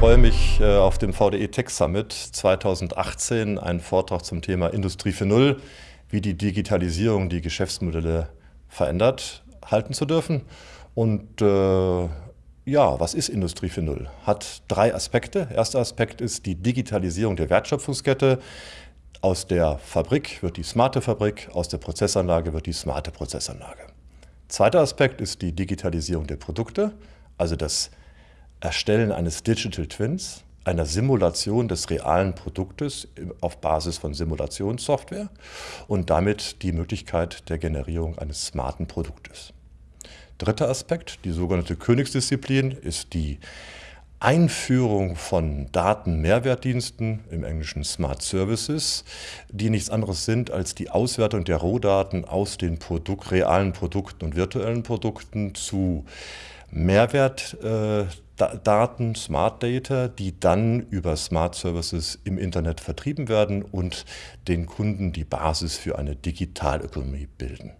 freue mich äh, auf dem VDE Tech Summit 2018 einen Vortrag zum Thema Industrie 4.0, wie die Digitalisierung die Geschäftsmodelle verändert, halten zu dürfen. Und äh, ja, was ist Industrie 4.0? Hat drei Aspekte. Erster Aspekt ist die Digitalisierung der Wertschöpfungskette. Aus der Fabrik wird die smarte Fabrik, aus der Prozessanlage wird die smarte Prozessanlage. Zweiter Aspekt ist die Digitalisierung der Produkte, also das Erstellen eines Digital Twins, einer Simulation des realen Produktes auf Basis von Simulationssoftware und damit die Möglichkeit der Generierung eines smarten Produktes. Dritter Aspekt, die sogenannte Königsdisziplin, ist die Einführung von Datenmehrwertdiensten, im Englischen Smart Services, die nichts anderes sind als die Auswertung der Rohdaten aus den Produkt, realen Produkten und virtuellen Produkten zu Mehrwertdaten, äh, Smart Data, die dann über Smart Services im Internet vertrieben werden und den Kunden die Basis für eine Digitalökonomie bilden.